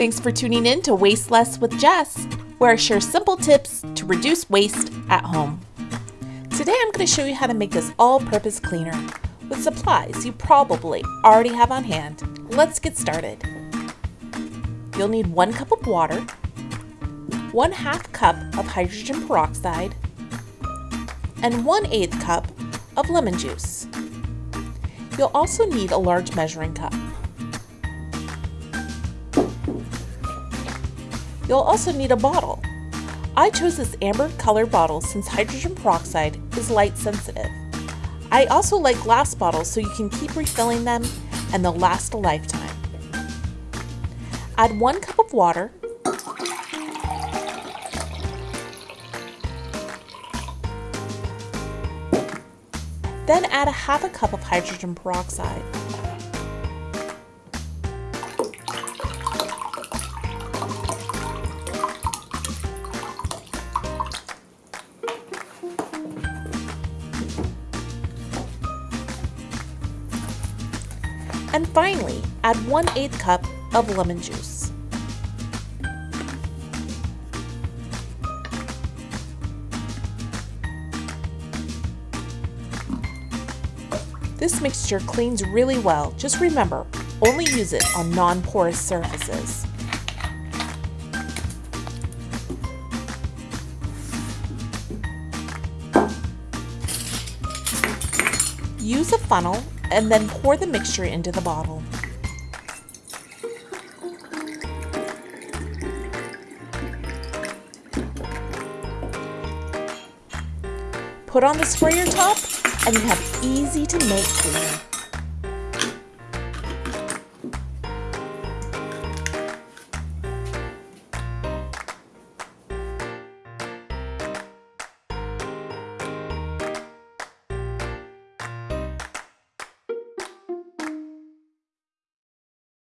Thanks for tuning in to Waste Less with Jess, where I share simple tips to reduce waste at home. Today I'm going to show you how to make this all-purpose cleaner with supplies you probably already have on hand. Let's get started. You'll need one cup of water, one half cup of hydrogen peroxide, and one eighth cup of lemon juice. You'll also need a large measuring cup. You'll also need a bottle. I chose this amber color bottle since hydrogen peroxide is light sensitive. I also like glass bottles so you can keep refilling them and they'll last a lifetime. Add one cup of water, then add a half a cup of hydrogen peroxide. And finally, add 1 8 cup of lemon juice. This mixture cleans really well. Just remember, only use it on non-porous surfaces. Use a funnel and then pour the mixture into the bottle. Put on the sprayer top and you have easy to make cleaner.